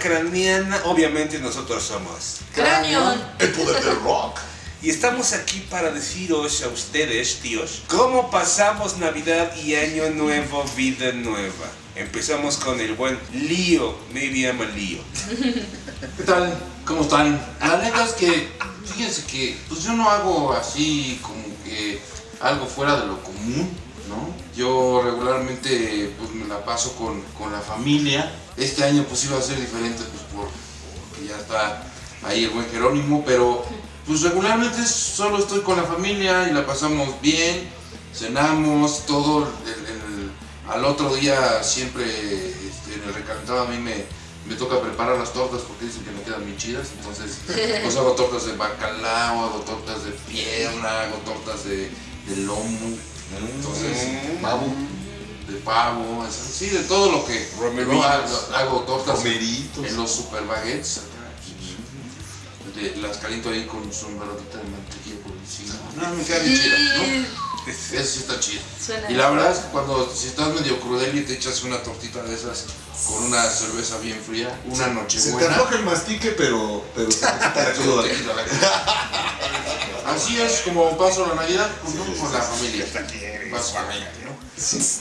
craneana, obviamente nosotros somos. Cráneo. El poder del rock. Y estamos aquí para deciros a ustedes, tíos, cómo pasamos Navidad y Año Nuevo, vida nueva. Empezamos con el buen Lío, maybe I'm a Lío. ¿Qué tal? ¿Cómo están? La neta es que, fíjense que, pues yo no hago así como que algo fuera de lo común, Yo regularmente pues me la paso con, con la familia. Este año pues iba a ser diferente pues por, porque ya está ahí el buen Jerónimo, pero pues regularmente solo estoy con la familia y la pasamos bien, cenamos, todo el- al otro día siempre este, en el recalentado a mí me, me toca preparar las tortas porque dicen que me quedan bien chidas, entonces pues hago tortas de bacalao, hago tortas de pierna, hago tortas de lomo, entonces Mm. pavo, de pavo, es- sí, de todo lo que Romeritos. no, hago, hago tortas Romeritos. en los super baguettes, acá, de- las caliento ahí con su embarradita de mantequilla por encima. No, me quedan bien chidas, ¿no? Eso sí está chido. suena. Y la verdad es que cuando si estás medio crudel y te echas una tortita de esas con una cerveza bien fría, una noche Se te buena. afloja el mastique, pero, pero se te quita. Así es como paso la Navidad ¿no? con la familia. Básicamente, ¿no? Sí.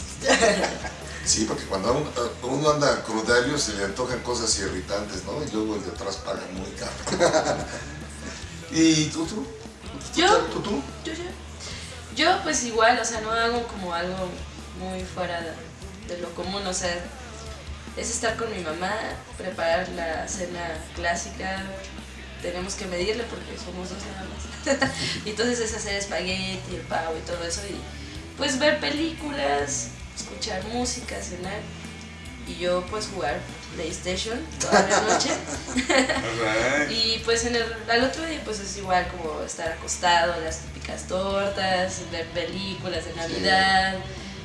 Sí, porque cuando uno, uno anda crudario se le antojan cosas irritantes, ¿no? Y luego el de atrás paga muy caro. ¿Y tú, tú? Yo, ¿Tú, tú? yo, yo. Yo, pues igual, o sea, no hago como algo muy fuera de, de lo común, o sea, es estar con mi mamá, preparar la cena clásica. Tenemos que medirle porque somos dos nada más. y entonces es hacer espagueti, el pavo y todo eso. Y pues ver películas, escuchar música, cenar. Y yo pues jugar PlayStation toda la noche. Y pues en el, al otro día pues es igual como estar acostado, las típicas tortas, ver películas de Navidad,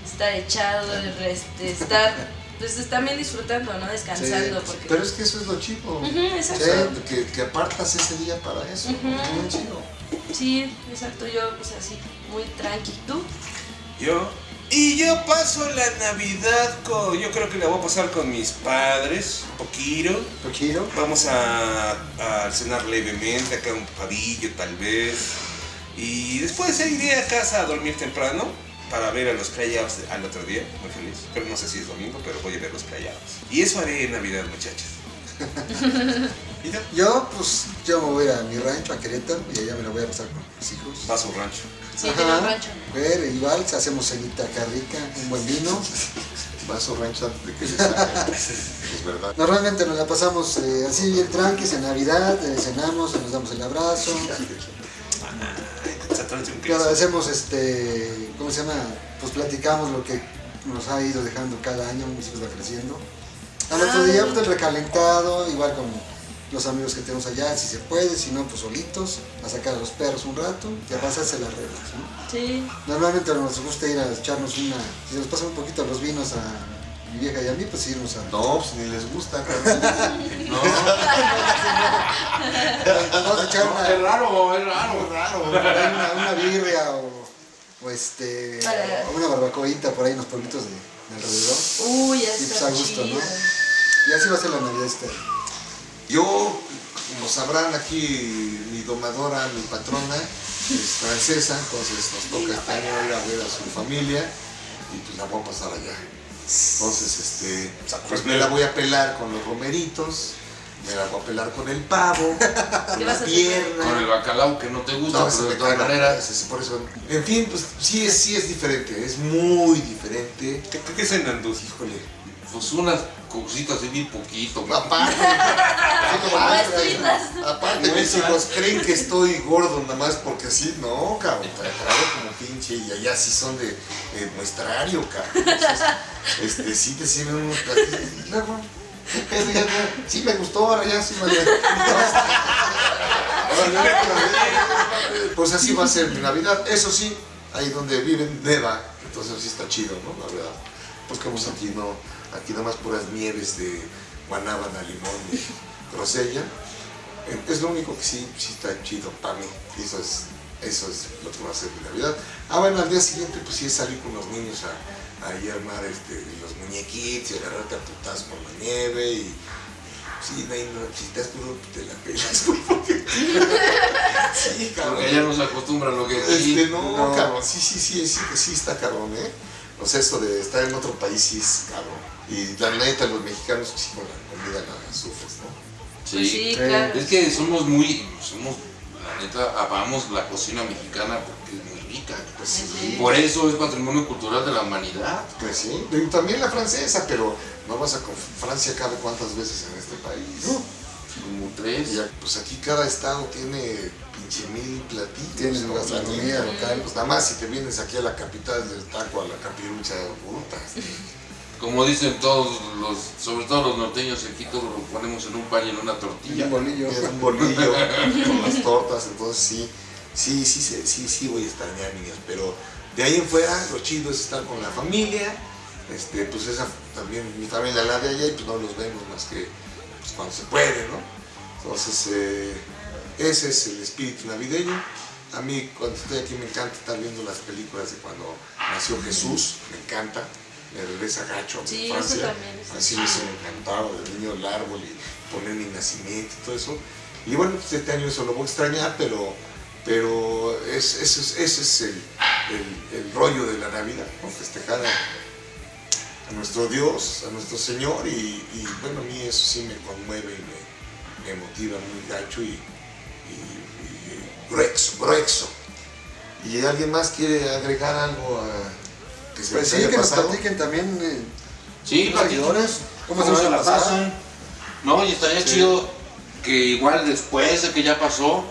estar echado, este, estar pues también disfrutando, ¿no? Descansando. Sí, porque... Pero es que eso es lo chido. Ujú, Sí, exacto. que, que apartas ese día para eso. Muy chido. Sí, exacto, yo pues así, muy tranqui. ¿Tú? Yo. Y yo paso la Navidad con. Yo creo que la voy a pasar con mis padres, un poquito. Poquito. Vamos a, a cenar levemente, acá un pavillo tal vez. Y después iré a casa a dormir temprano para ver a los playoffs al otro día, muy feliz. Pero no sé si es domingo, pero voy a ver los playoffs. Y eso haré en Navidad, muchachos. ¿Y tú? Yo, pues, yo me voy a mi rancho, a Querétaro, y allá me la voy a pasar con mis hijos. Va a su rancho. Sí, Ajá. tiene un rancho. Ver, igual, hacemos cenita acá rica, un buen vino. Va a su rancho que se. Es verdad. Normalmente nos la pasamos eh, así bien tranquis en Navidad, eh, cenamos, nos damos el abrazo. Se un Claro, hacemos este, ¿cómo se llama? Pues platicamos lo que nos ha ido dejando cada año, mis hijos van creciendo. Al otro Ah. día, pues el recalentado, igual con los amigos que tenemos allá, si se puede, si no, pues solitos, a sacar a los perros un rato y a pasarse las reglas, ¿no? Sí. Normalmente nos gusta ir a echarnos una, si nos pasan un poquito los vinos a mi vieja y a mí, pues irnos a... No, pues ni les gusta. cabrón. No, Vamos a echar no, una, es raro, es raro. raro. una, una birria o, o este, o una barbacoita por ahí en los pueblitos de, de alrededor. Uy, ya Y pues está a gusto, chido. ¿no? Y así va a ser la Navidad este año. Yo, como sabrán aquí, mi domadora, mi patrona, es francesa, entonces nos toca este año ir a ver a su familia y pues la voy a pasar allá. Entonces, este, pues me la voy a pelar con los romeritos, me la voy a pelar con el pavo, con ¿Qué la vas a hacer? Con el pierna. bacalao que no te gusta, No, pero ese de todas maneras. por eso. En fin, pues sí es, sí es diferente, es muy diferente. ¿Qué, qué, qué cenan? Híjole, Pues unas cositas así bien poquito. aparte. Aparte, mis hijos creen que estoy gordo nada más porque sí, no, cabrón, trago como pinche y allá sí son de, de muestrario, cabrón. Entonces, este, sí te sirven unos platillos y luego, ya, sí me gustó, ahora ya sí me Pues así va a ser mi Navidad, eso sí, ahí donde viven neva, entonces sí está chido, ¿no? La verdad. Pues como aquí no, aquí nada más puras nieves de guanábana, limón y grosella. Es lo único que sí, sí está chido para mí. Eso es, eso es lo que va a ser mi Navidad. Ah, bueno, al día siguiente pues sí es salir con los niños a, a ir a armar este, los muñequitos y agarrarte a putas con la nieve y Sí, no, no, si estás puro, te la pelas, porque- Sí, cabrón. Porque ya nos acostumbran lo que aquí. Este, no, No. cabrón, sí, sí, sí, sí, sí está cabrón, ¿eh? O sea, eso de estar en otro país sí es cabrón. Y la neta, los mexicanos sí con la comida la sufres, ¿no? Pues sí, Sí. claro. Es que somos muy, somos, la neta, amamos la cocina mexicana porque es muy rica. Pues Sí. Por eso es patrimonio cultural de la humanidad. Pues sí, y también la francesa, pero no vas a con Francia cabe cuántas veces en este país. Como tres. Y pues aquí cada estado tiene pinche mil platillos. Tiene ¿no? gastronomía local. Pues nada más si te vienes aquí a la capital del taco, a la capirucha, puta. Como dicen todos los, sobre todo los norteños, aquí todo lo ponemos en un pan y en una tortilla. un bolillo. Es un bolillo con las tortas, entonces sí, sí, sí, sí, sí, sí voy a extrañar niños, pero de ahí en fuera lo chido es estar con la familia, este, pues esa también mi familia la de allá y pues no los vemos más que pues, cuando se puede, ¿no? Entonces eh, ese es el espíritu navideño. A mí cuando estoy aquí me encanta estar viendo las películas de cuando nació Jesús, me encanta. Me regresa gacho a Sí, eso infancia. también Así me encantaba, de niño el árbol y poner mi nacimiento y todo eso. Y bueno, pues este año eso lo voy a extrañar, pero, pero es- ese es, ese es el, el- el rollo de la Navidad, ¿no? festejar a, a nuestro Dios, a nuestro Señor, y, y, bueno, a mí eso sí me conmueve y me, me motiva muy gacho y, y- y grueso, grueso. ¿Y alguien más quiere agregar algo a, que se Pues sí, que nos platiquen también eh, Sí, los seguidores. ¿Cómo, se la pasan? No, y estaría chido que igual después de que ya pasó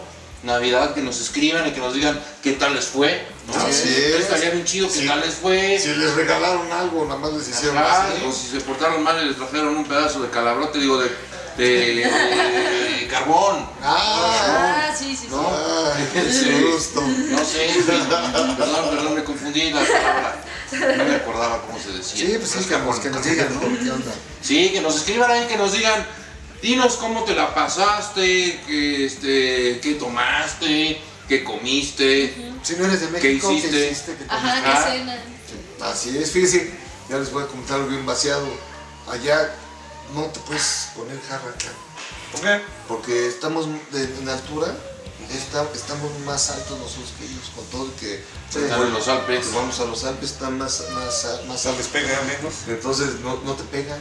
Navidad, que nos escriban y que nos digan qué tal les fue. ¿no? Así es. Estaría bien chido qué Sí. tal les fue. Si les regalaron algo, nada más les hicieron Ajá, así. o si se portaron mal y les trajeron un pedazo de calabrote, digo, de, de, de carbón. Ah, Ah, sí, sí, sí. no, ay, Sí. qué gusto. No sé, en fin, perdón, perdón, me confundí la palabra. No me acordaba cómo se decía. Sí, pues sí, Es que, nos, que nos digan, ¿no? ¿Qué onda? Sí, que nos escriban ahí, que nos digan, dinos cómo te la pasaste, que, este, qué tomaste, qué comiste. Si no eres de México, ¿qué hiciste? hiciste? ¿Qué Ajá? Ah. qué cena. Así es, fíjense, ya les voy a comentar algo bien vaciado. Allá no te puedes poner jarra acá, ¿Por qué? porque estamos de- en altura, está- estamos más altos nosotros que ellos, con todo el que Están en los Alpes. vamos a los Alpes, están más, más, más ¿Se les altos. pega menos? Entonces no, no te pega,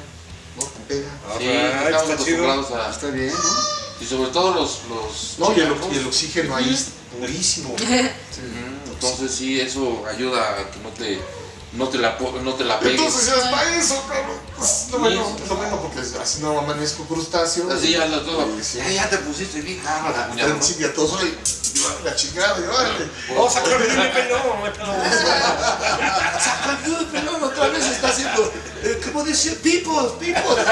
no te pega. Sí, Alright, estamos está chido. acostumbrados a... Está bien, ¿no? Y sobre todo los... los No, y el, chilangos. y el oxígeno ahí es purísimo. Entonces sí, eso ayuda a que no te, no te, la, no te la pegues. Entonces ya está eso, cabrón. Pues, lo bueno, lo bueno porque así no amanezco crustáceo. Así ya, la, todo. Y sí. Ya, ya te pusiste bien cámara, cuñado. Están chingatosos y y la chingada, y órale. ¡Oh, sacó el me peló! ¡Me peló! Sacando el pelón otra vez está haciendo, eh, ¿cómo decía? People, people.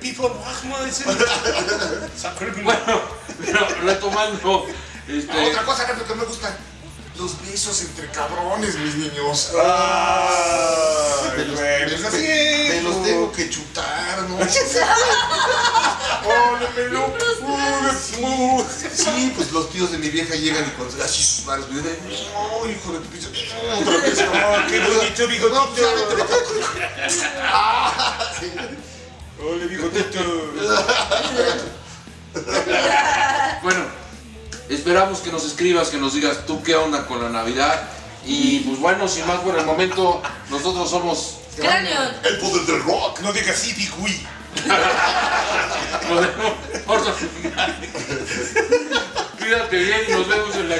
People, ¿cómo dicen? Sacó el pelón. Bueno, pero retomando, este, Otra cosa que que me gusta, los besos entre cabrones, mis niños. ¡Ay, Me los, me- me- me es, los güey. tengo que chutar, ¿no? ¡Oh! Sí, pues los tíos de mi vieja llegan y con así sus manos, de, no, hijo de tu. Otra vez, ¡Oh, qué bonito bigotito! Ah. ¡Ole, bigotito! bueno, esperamos que nos escribas, que nos digas tú qué onda con la Navidad. Y pues bueno, sin más por el momento, nosotros somos Cráneo. El poder del rock. No digas sí. Modelo Ortofinal. Cuídate bien y nos vemos en la.